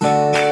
Música